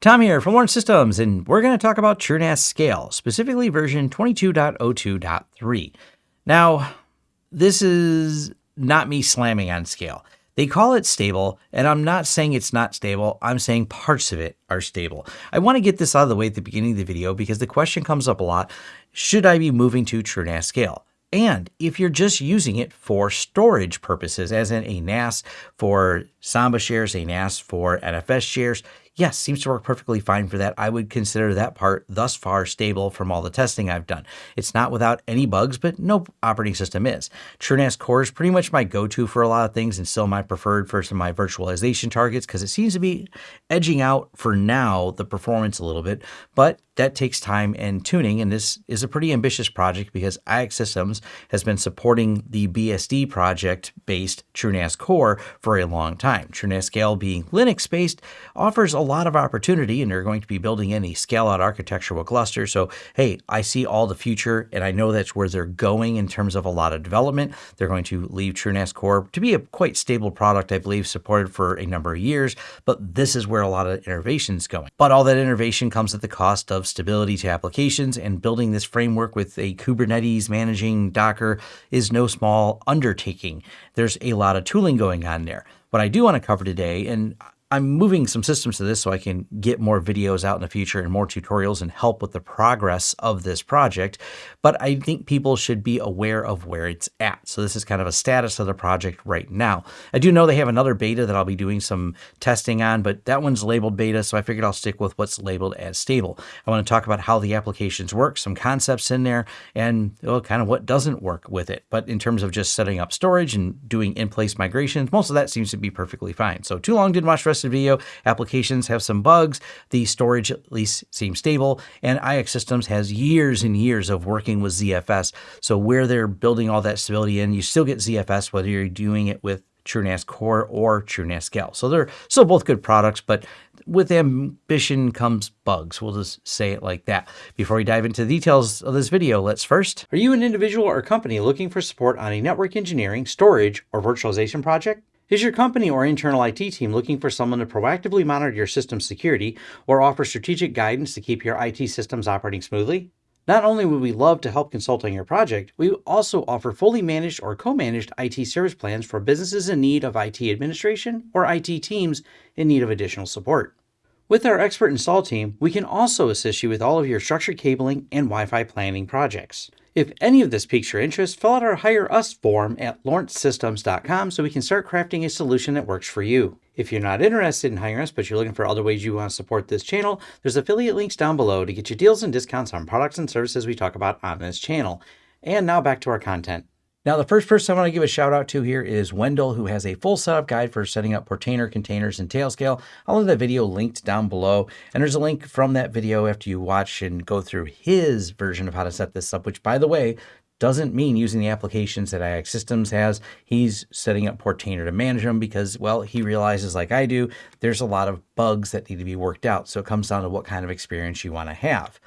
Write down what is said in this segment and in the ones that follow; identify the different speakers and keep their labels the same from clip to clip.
Speaker 1: Tom here from Lawrence Systems, and we're going to talk about TrueNAS Scale, specifically version 22.02.3. Now, this is not me slamming on Scale. They call it stable, and I'm not saying it's not stable. I'm saying parts of it are stable. I want to get this out of the way at the beginning of the video because the question comes up a lot. Should I be moving to TrueNAS Scale? And if you're just using it for storage purposes, as in a NAS for Samba shares, a NAS for NFS shares, yes, seems to work perfectly fine for that. I would consider that part thus far stable from all the testing I've done. It's not without any bugs, but no operating system is. TrueNAS Core is pretty much my go-to for a lot of things and still my preferred for some of my virtualization targets because it seems to be edging out for now the performance a little bit, but that takes time and tuning. And this is a pretty ambitious project because IX Systems has been supporting the BSD project based TrueNAS Core for a long time. TrueNAS Scale being Linux based offers a lot of opportunity and they're going to be building in a scale out architecture with Gluster. So, hey, I see all the future and I know that's where they're going in terms of a lot of development. They're going to leave TrueNAS Core to be a quite stable product, I believe, supported for a number of years. But this is where a lot of innovation is going. But all that innovation comes at the cost of stability to applications and building this framework with a Kubernetes managing Docker is no small undertaking. There's a lot of tooling going on there. What I do want to cover today, and I'm moving some systems to this so I can get more videos out in the future and more tutorials and help with the progress of this project. But I think people should be aware of where it's at. So this is kind of a status of the project right now. I do know they have another beta that I'll be doing some testing on, but that one's labeled beta. So I figured I'll stick with what's labeled as stable. I want to talk about how the applications work, some concepts in there, and well, kind of what doesn't work with it. But in terms of just setting up storage and doing in-place migrations, most of that seems to be perfectly fine. So too long, didn't watch rest video. Applications have some bugs. The storage at least seems stable. And IX Systems has years and years of working with ZFS. So where they're building all that stability in, you still get ZFS whether you're doing it with TrueNAS Core or TrueNAS Scale. So they're still both good products, but with ambition comes bugs. We'll just say it like that. Before we dive into the details of this video, let's first. Are you an individual or company looking for support on a network engineering, storage, or virtualization project? Is your company or internal IT team looking for someone to proactively monitor your system security or offer strategic guidance to keep your IT systems operating smoothly? Not only would we love to help consult on your project, we also offer fully managed or co-managed IT service plans for businesses in need of IT administration or IT teams in need of additional support. With our expert install team, we can also assist you with all of your structured cabling and Wi-Fi planning projects. If any of this piques your interest, fill out our Hire Us form at lawrencesystems.com so we can start crafting a solution that works for you. If you're not interested in hiring us, but you're looking for other ways you want to support this channel, there's affiliate links down below to get you deals and discounts on products and services we talk about on this channel. And now back to our content. Now, the first person I want to give a shout out to here is Wendell, who has a full setup guide for setting up Portainer containers in Tailscale. I'll have that video linked down below. And there's a link from that video after you watch and go through his version of how to set this up, which by the way, doesn't mean using the applications that IX Systems has. He's setting up Portainer to manage them because, well, he realizes like I do, there's a lot of bugs that need to be worked out. So it comes down to what kind of experience you want to have.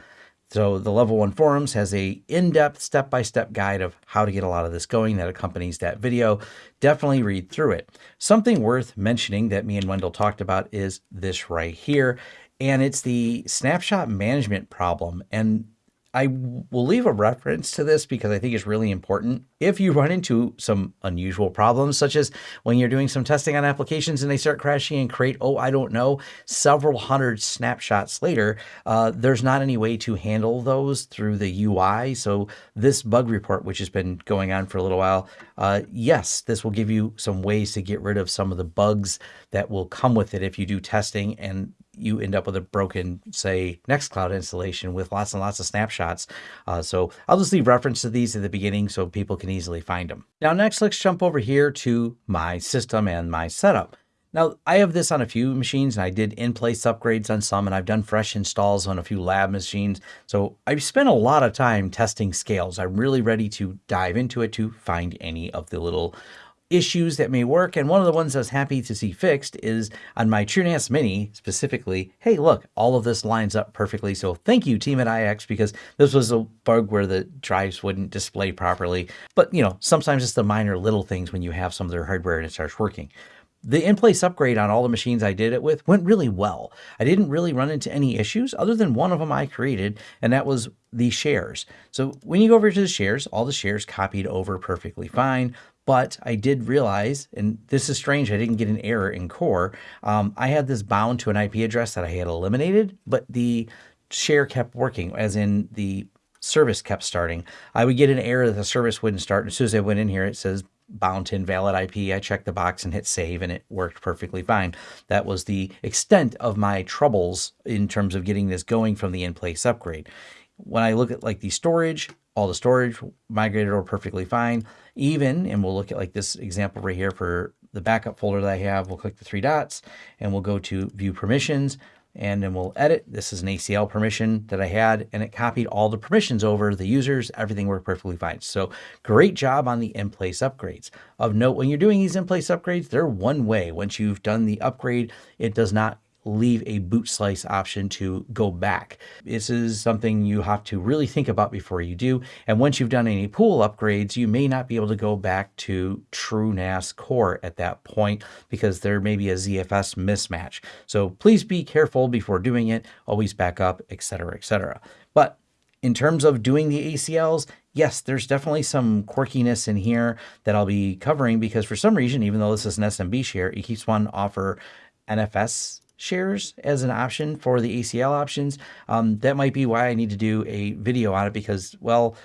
Speaker 1: So the level one forums has a in-depth step-by-step guide of how to get a lot of this going that accompanies that video. Definitely read through it. Something worth mentioning that me and Wendell talked about is this right here. And it's the snapshot management problem. And I will leave a reference to this because I think it's really important. If you run into some unusual problems, such as when you're doing some testing on applications and they start crashing and create, oh, I don't know, several hundred snapshots later, uh, there's not any way to handle those through the UI. So this bug report, which has been going on for a little while, uh, yes, this will give you some ways to get rid of some of the bugs that will come with it if you do testing and you end up with a broken, say, Nextcloud installation with lots and lots of snapshots. Uh, so I'll just leave reference to these at the beginning so people can easily find them. Now, next, let's jump over here to my system and my setup. Now, I have this on a few machines, and I did in-place upgrades on some, and I've done fresh installs on a few lab machines. So I've spent a lot of time testing scales. I'm really ready to dive into it to find any of the little issues that may work. And one of the ones I was happy to see fixed is on my TrueNAS Mini specifically, hey, look, all of this lines up perfectly. So thank you, team at IX, because this was a bug where the drives wouldn't display properly. But, you know, sometimes it's the minor little things when you have some of their hardware and it starts working. the in-place upgrade on all the machines I did it with went really well. I didn't really run into any issues other than one of them I created, and that was the shares. So when you go over to the shares, all the shares copied over perfectly fine. But I did realize, and this is strange, I didn't get an error in core. Um, I had this bound to an IP address that I had eliminated, but the share kept working, as in the service kept starting. I would get an error that the service wouldn't start. As soon as I went in here, it says bound to invalid IP. I checked the box and hit save and it worked perfectly fine. That was the extent of my troubles in terms of getting this going from the in-place upgrade. When I look at like the storage, all the storage migrated over perfectly fine. Even, and we'll look at like this example right here for the backup folder that I have, we'll click the three dots and we'll go to view permissions and then we'll edit. This is an ACL permission that I had, and it copied all the permissions over the users. Everything worked perfectly fine. So great job on the in-place upgrades. Of note, when you're doing these in-place upgrades, they're one way. Once you've done the upgrade, it does not leave a boot slice option to go back. This is something you have to really think about before you do. And once you've done any pool upgrades, you may not be able to go back to TrueNAS core at that point because there may be a ZFS mismatch. So please be careful before doing it, always back up, etc., etc. But in terms of doing the ACLs, yes, there's definitely some quirkiness in here that I'll be covering because for some reason, even though this is an SMB share, it keeps one offer NFS shares as an option for the ACL options. Um, that might be why I need to do a video on it because, well,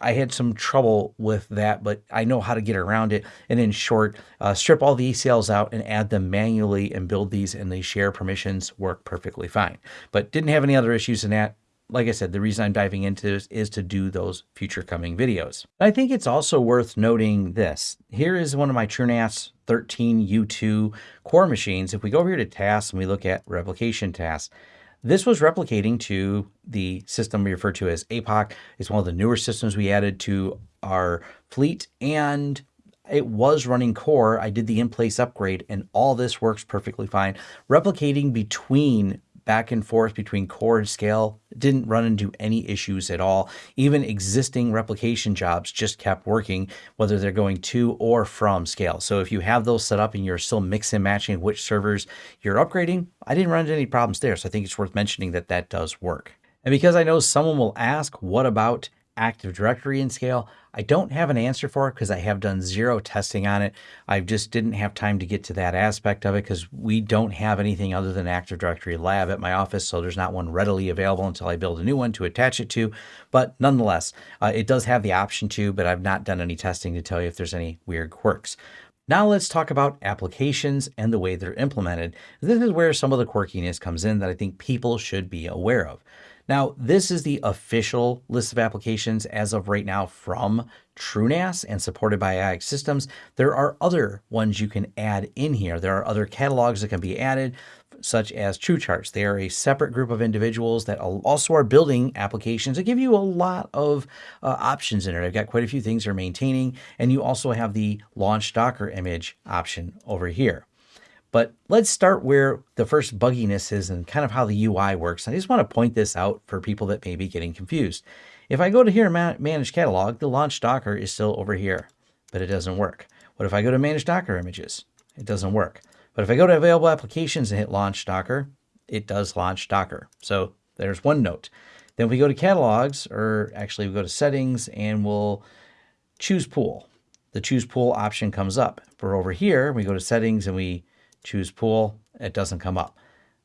Speaker 1: I had some trouble with that, but I know how to get around it. And in short, uh, strip all the ACLs out and add them manually and build these and the share permissions work perfectly fine. But didn't have any other issues in that like I said, the reason I'm diving into this is to do those future coming videos. I think it's also worth noting this. Here is one of my TrueNAS 13U2 core machines. If we go over here to tasks and we look at replication tasks, this was replicating to the system we refer to as APOC. It's one of the newer systems we added to our fleet and it was running core. I did the in-place upgrade and all this works perfectly fine. Replicating between back and forth between core and scale. didn't run into any issues at all. Even existing replication jobs just kept working, whether they're going to or from scale. So if you have those set up and you're still mix and matching which servers you're upgrading, I didn't run into any problems there. So I think it's worth mentioning that that does work. And because I know someone will ask, what about Active Directory in Scale? I don't have an answer for it because I have done zero testing on it. I just didn't have time to get to that aspect of it because we don't have anything other than Active Directory Lab at my office, so there's not one readily available until I build a new one to attach it to. But nonetheless, uh, it does have the option to, but I've not done any testing to tell you if there's any weird quirks. Now let's talk about applications and the way they're implemented. This is where some of the quirkiness comes in that I think people should be aware of. Now, this is the official list of applications as of right now from TrueNAS and supported by IX Systems. There are other ones you can add in here. There are other catalogs that can be added, such as TrueCharts. They are a separate group of individuals that also are building applications that give you a lot of uh, options in it. I've got quite a few things they're maintaining, and you also have the launch Docker image option over here. But let's start where the first bugginess is and kind of how the UI works. I just want to point this out for people that may be getting confused. If I go to here, manage catalog, the launch Docker is still over here, but it doesn't work. What if I go to manage Docker images? It doesn't work. But if I go to available applications and hit launch Docker, it does launch Docker. So there's one note. Then we go to catalogs, or actually we go to settings and we'll choose pool. The choose pool option comes up. For over here, we go to settings and we choose pool, it doesn't come up.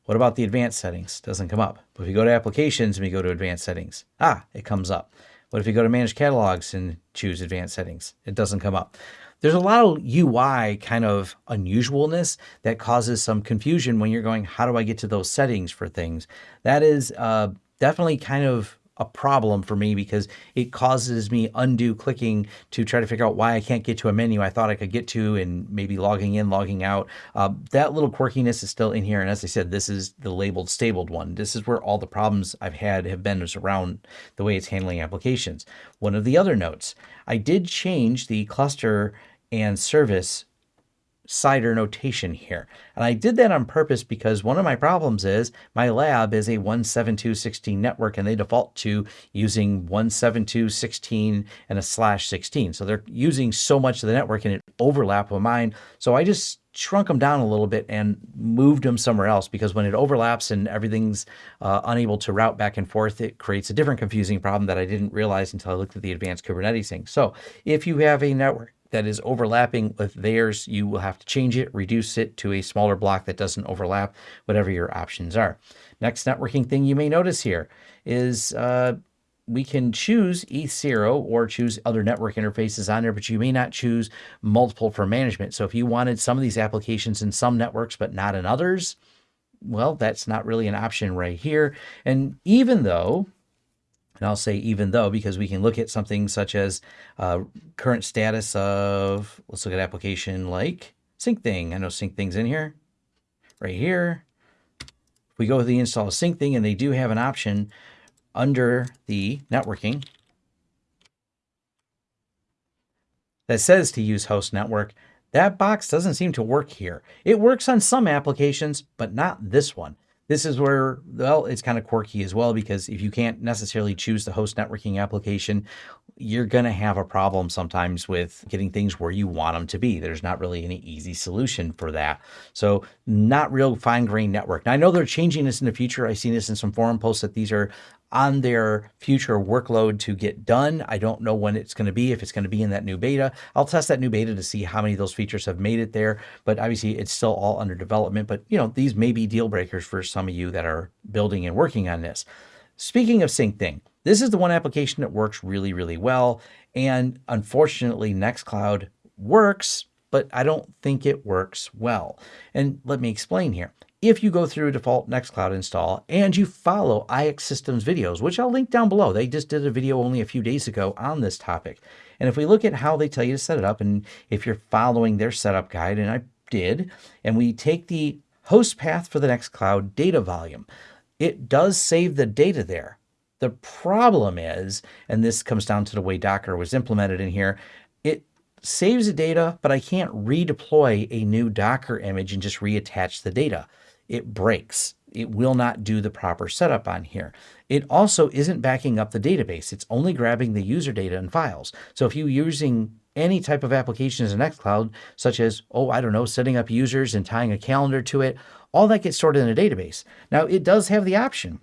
Speaker 1: What about the advanced settings? Doesn't come up. But if you go to applications and we go to advanced settings, ah, it comes up. What if you go to manage catalogs and choose advanced settings? It doesn't come up. There's a lot of UI kind of unusualness that causes some confusion when you're going, how do I get to those settings for things? That is uh, definitely kind of a problem for me because it causes me undue clicking to try to figure out why I can't get to a menu I thought I could get to and maybe logging in, logging out. Uh, that little quirkiness is still in here. And as I said, this is the labeled stabled one. This is where all the problems I've had have been is around the way it's handling applications. One of the other notes, I did change the cluster and service CIDR notation here. And I did that on purpose because one of my problems is my lab is a 172.16 network and they default to using 172.16 and a slash 16. So they're using so much of the network and it overlap with mine. So I just shrunk them down a little bit and moved them somewhere else because when it overlaps and everything's uh, unable to route back and forth, it creates a different confusing problem that I didn't realize until I looked at the advanced Kubernetes thing. So if you have a network that is overlapping with theirs, you will have to change it, reduce it to a smaller block that doesn't overlap, whatever your options are. Next networking thing you may notice here is uh, we can choose ETH0 or choose other network interfaces on there, but you may not choose multiple for management. So if you wanted some of these applications in some networks, but not in others, well, that's not really an option right here. And even though, and I'll say even though, because we can look at something such as uh, current status of, let's look at application like Syncthing. I know Syncthing's in here, right here. If we go with the install of Syncthing, and they do have an option under the networking that says to use host network, that box doesn't seem to work here. It works on some applications, but not this one. This is where, well, it's kind of quirky as well, because if you can't necessarily choose the host networking application, you're going to have a problem sometimes with getting things where you want them to be. There's not really any easy solution for that. So not real fine grained network. Now I know they're changing this in the future. I've seen this in some forum posts that these are on their future workload to get done. I don't know when it's going to be, if it's going to be in that new beta. I'll test that new beta to see how many of those features have made it there, but obviously it's still all under development. But you know, these may be deal breakers for some of you that are building and working on this. Speaking of Syncthing, this is the one application that works really, really well. And unfortunately, Nextcloud works, but I don't think it works well. And let me explain here if you go through default Nextcloud install and you follow IX Systems videos, which I'll link down below. They just did a video only a few days ago on this topic. And if we look at how they tell you to set it up, and if you're following their setup guide, and I did, and we take the host path for the Nextcloud data volume, it does save the data there. The problem is, and this comes down to the way Docker was implemented in here, saves the data, but I can't redeploy a new Docker image and just reattach the data it breaks. It will not do the proper setup on here. It also isn't backing up the database. It's only grabbing the user data and files. So if you're using any type of application as an Nextcloud, such as, oh, I don't know, setting up users and tying a calendar to it, all that gets stored in a database. Now, it does have the option,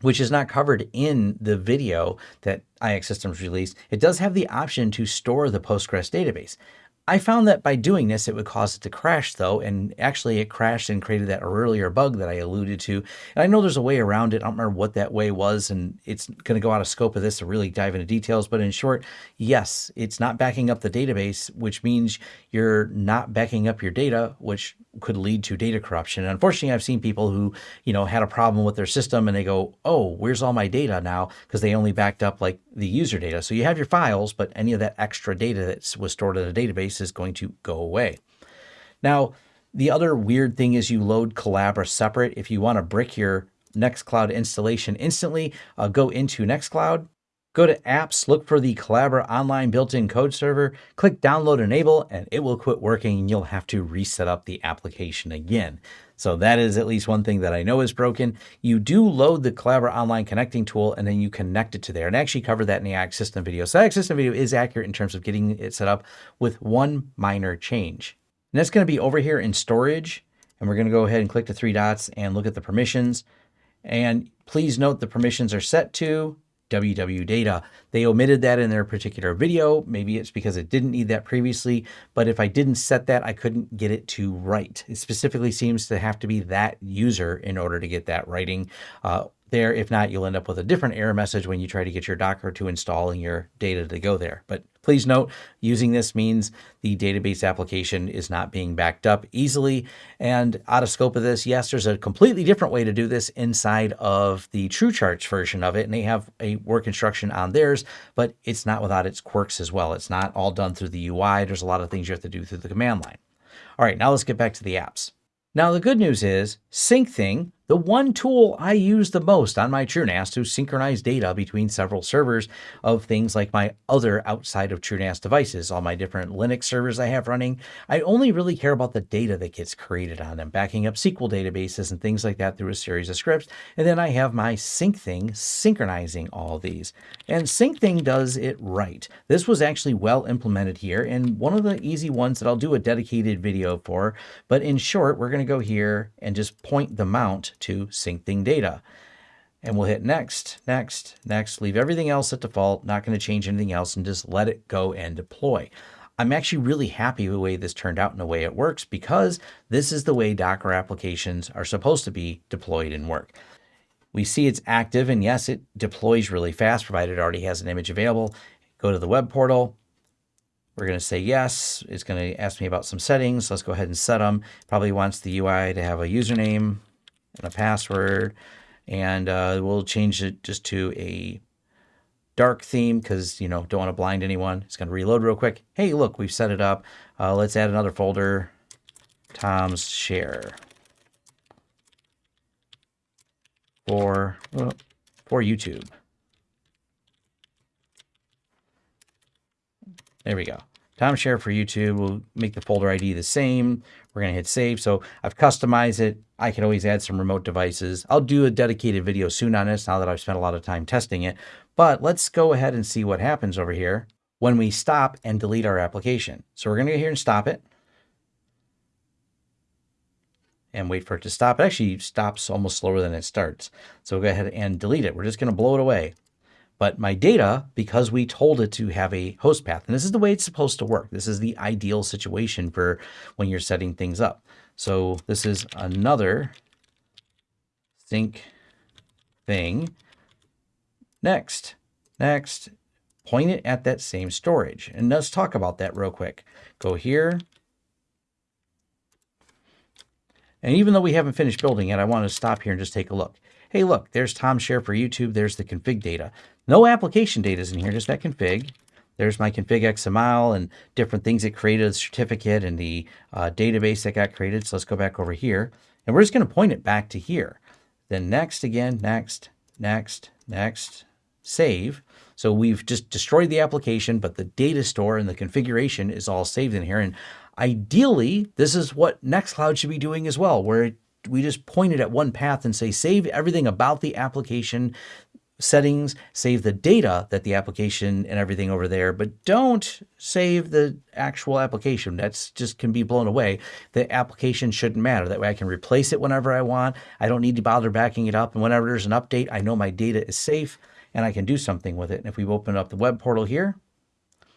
Speaker 1: which is not covered in the video that IX Systems released. It does have the option to store the Postgres database. I found that by doing this, it would cause it to crash though. And actually it crashed and created that earlier bug that I alluded to. And I know there's a way around it. I don't remember what that way was. And it's going to go out of scope of this to really dive into details. But in short, yes, it's not backing up the database, which means you're not backing up your data, which could lead to data corruption. And unfortunately, I've seen people who, you know, had a problem with their system and they go, oh, where's all my data now? Because they only backed up like the user data. So you have your files, but any of that extra data that was stored in a database is going to go away. Now, the other weird thing is you load Collabora separate. If you want to brick your Nextcloud installation instantly, uh, go into Nextcloud, Go to apps, look for the Collabora online built-in code server, click download enable, and it will quit working and you'll have to reset up the application again. So that is at least one thing that I know is broken. You do load the Collabora online connecting tool and then you connect it to there. And I actually covered that in the IX System video. So IX System video is accurate in terms of getting it set up with one minor change. And that's going to be over here in storage. And we're going to go ahead and click the three dots and look at the permissions. And please note the permissions are set to WW data. They omitted that in their particular video. Maybe it's because it didn't need that previously, but if I didn't set that, I couldn't get it to write. It specifically seems to have to be that user in order to get that writing. Uh, there. If not, you'll end up with a different error message when you try to get your Docker to install and your data to go there. But please note, using this means the database application is not being backed up easily. And out of scope of this, yes, there's a completely different way to do this inside of the TrueCharts version of it. And they have a work instruction on theirs, but it's not without its quirks as well. It's not all done through the UI. There's a lot of things you have to do through the command line. All right, now let's get back to the apps. Now, the good news is Syncthing the one tool I use the most on my TrueNAS to synchronize data between several servers of things like my other outside of TrueNAS devices, all my different Linux servers I have running. I only really care about the data that gets created on them, backing up SQL databases and things like that through a series of scripts. And then I have my Syncthing synchronizing all these. And Syncthing does it right. This was actually well implemented here and one of the easy ones that I'll do a dedicated video for. But in short, we're going to go here and just point the mount to Syncthing data. And we'll hit next, next, next, leave everything else at default, not going to change anything else and just let it go and deploy. I'm actually really happy with the way this turned out and the way it works because this is the way Docker applications are supposed to be deployed and work. We see it's active and yes, it deploys really fast provided it already has an image available. Go to the web portal. We're going to say yes. It's going to ask me about some settings. Let's go ahead and set them. Probably wants the UI to have a username and a password. And uh, we'll change it just to a dark theme because, you know, don't want to blind anyone. It's going to reload real quick. Hey, look, we've set it up. Uh, let's add another folder, Tom's Share. For, for YouTube. There we go. Tom share for YouTube. We'll make the folder ID the same. We're going to hit save. So I've customized it. I can always add some remote devices. I'll do a dedicated video soon on this now that I've spent a lot of time testing it. But let's go ahead and see what happens over here when we stop and delete our application. So we're going to go here and stop it. And wait for it to stop. It actually stops almost slower than it starts. So we'll go ahead and delete it. We're just going to blow it away. But my data, because we told it to have a host path, and this is the way it's supposed to work. This is the ideal situation for when you're setting things up. So this is another sync thing. Next, next, point it at that same storage. And let's talk about that real quick. Go here. And even though we haven't finished building it, I want to stop here and just take a look. Hey, look, there's Tom Share for YouTube. There's the config data. No application data is in here, just that config. There's my config XML and different things it created, the certificate and the uh, database that got created. So let's go back over here and we're just going to point it back to here. Then next again, next, next, next, save. So we've just destroyed the application, but the data store and the configuration is all saved in here. And ideally, this is what Nextcloud should be doing as well, where we just point it at one path and say, save everything about the application settings, save the data that the application and everything over there, but don't save the actual application. That's just can be blown away. The application shouldn't matter. That way I can replace it whenever I want. I don't need to bother backing it up. And whenever there's an update, I know my data is safe and I can do something with it. And if we open up the web portal here,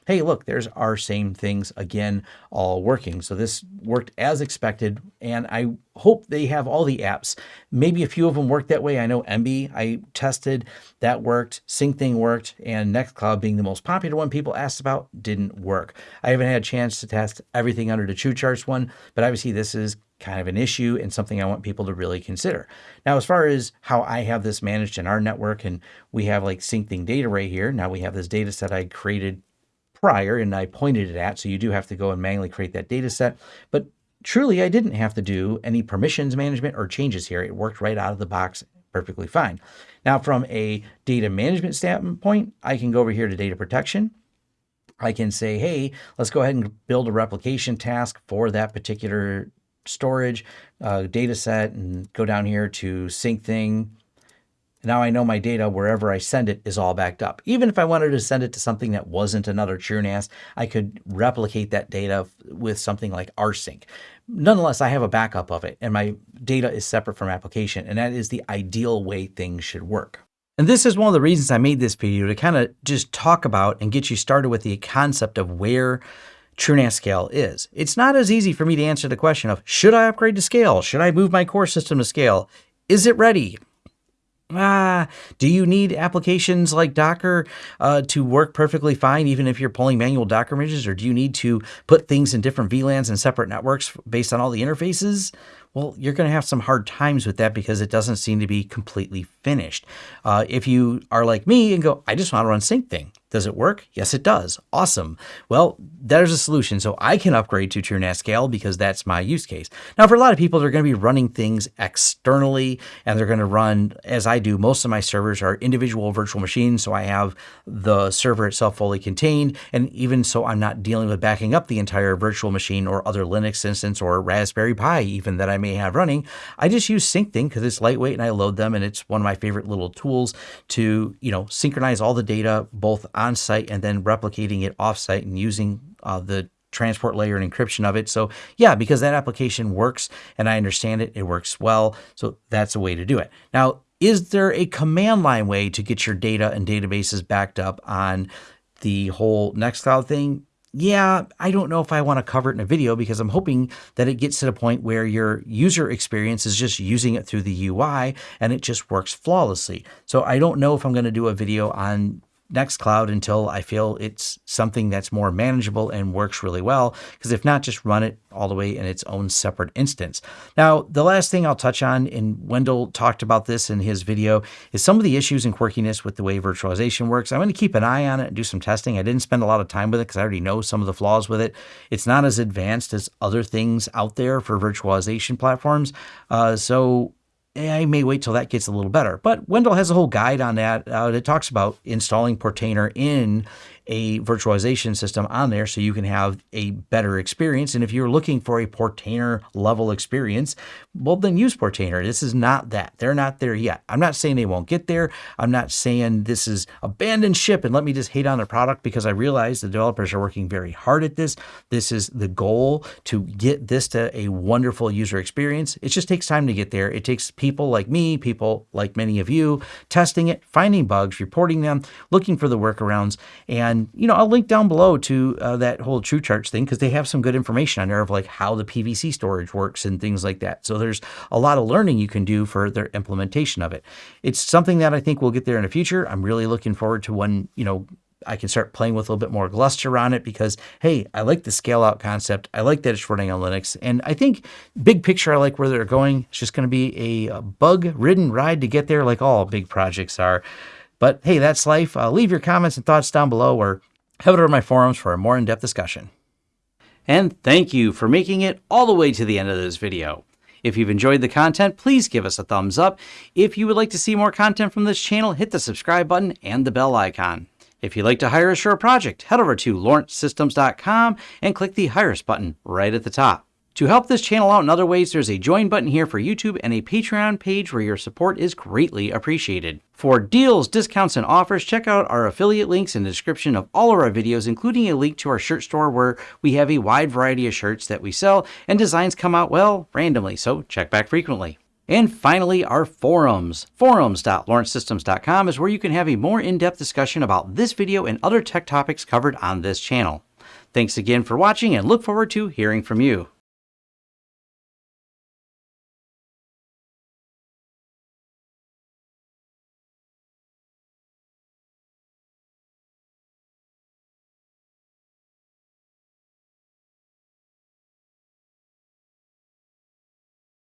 Speaker 1: hey, look, there's our same things again, all working. So this worked as expected. And I hope they have all the apps. Maybe a few of them work that way. I know MB, I tested, that worked. Syncthing worked. And Nextcloud being the most popular one people asked about didn't work. I haven't had a chance to test everything under the TrueCharts one, but obviously this is kind of an issue and something I want people to really consider. Now, as far as how I have this managed in our network, and we have like Syncthing data right here. Now we have this data set I created prior and I pointed it at. So you do have to go and manually create that data set. But truly, I didn't have to do any permissions management or changes here. It worked right out of the box perfectly fine. Now, from a data management standpoint, I can go over here to data protection. I can say, hey, let's go ahead and build a replication task for that particular storage uh, data set and go down here to Syncthing now I know my data wherever I send it is all backed up. Even if I wanted to send it to something that wasn't another TrueNAS, I could replicate that data with something like rsync. Nonetheless, I have a backup of it and my data is separate from application and that is the ideal way things should work. And this is one of the reasons I made this video to kind of just talk about and get you started with the concept of where TrueNAS Scale is. It's not as easy for me to answer the question of, should I upgrade to Scale? Should I move my core system to Scale? Is it ready? Ah, do you need applications like Docker uh, to work perfectly fine, even if you're pulling manual Docker images? Or do you need to put things in different VLANs and separate networks based on all the interfaces? Well, you're going to have some hard times with that because it doesn't seem to be completely finished. Uh, if you are like me and go, I just want to run Syncthing, Does it work? Yes, it does. Awesome. Well, there's a solution. So I can upgrade to TrueNAS Scale because that's my use case. Now, for a lot of people, they're going to be running things externally and they're going to run, as I do, most of my servers are individual virtual machines. So I have the server itself fully contained. And even so, I'm not dealing with backing up the entire virtual machine or other Linux instance or Raspberry Pi even that I may have running. I just use SyncThing because it's lightweight and I load them and it's one of my favorite little tools to, you know, synchronize all the data both on site and then replicating it off site and using uh, the transport layer and encryption of it. So yeah, because that application works and I understand it, it works well. So that's a way to do it. Now, is there a command line way to get your data and databases backed up on the whole Nextcloud thing? yeah, I don't know if I want to cover it in a video because I'm hoping that it gets to the point where your user experience is just using it through the UI and it just works flawlessly. So I don't know if I'm going to do a video on Nextcloud until I feel it's something that's more manageable and works really well. Because if not, just run it all the way in its own separate instance. Now, the last thing I'll touch on, and Wendell talked about this in his video, is some of the issues and quirkiness with the way virtualization works. I'm going to keep an eye on it and do some testing. I didn't spend a lot of time with it because I already know some of the flaws with it. It's not as advanced as other things out there for virtualization platforms. Uh, so I may wait till that gets a little better. But Wendell has a whole guide on that. Uh, it talks about installing Portainer in a virtualization system on there so you can have a better experience. And if you're looking for a Portainer level experience, well, then use Portainer. This is not that. They're not there yet. I'm not saying they won't get there. I'm not saying this is abandoned ship and let me just hate on the product because I realize the developers are working very hard at this. This is the goal to get this to a wonderful user experience. It just takes time to get there. It takes people like me, people like many of you, testing it, finding bugs, reporting them, looking for the workarounds, and you know, I'll link down below to uh, that whole TrueCharts thing because they have some good information on there of like how the PVC storage works and things like that. So there's a lot of learning you can do for their implementation of it. It's something that I think we'll get there in the future. I'm really looking forward to when, you know, I can start playing with a little bit more Gluster on it because, hey, I like the scale out concept. I like that it's running on Linux. And I think big picture, I like where they're going. It's just going to be a bug ridden ride to get there, like all big projects are. But hey, that's life. Uh, leave your comments and thoughts down below or head over to my forums for a more in-depth discussion. And thank you for making it all the way to the end of this video. If you've enjoyed the content, please give us a thumbs up. If you would like to see more content from this channel, hit the subscribe button and the bell icon. If you'd like to hire us for a project, head over to lawrencesystems.com and click the Hire Us button right at the top. To help this channel out in other ways, there's a join button here for YouTube and a Patreon page where your support is greatly appreciated. For deals, discounts, and offers, check out our affiliate links in the description of all of our videos, including a link to our shirt store where we have a wide variety of shirts that we sell and designs come out, well, randomly, so check back frequently. And finally, our forums. Forums.lawrencesystems.com is where you can have a more in-depth discussion about this video and other tech topics covered on this channel. Thanks again for watching and look forward to hearing from you.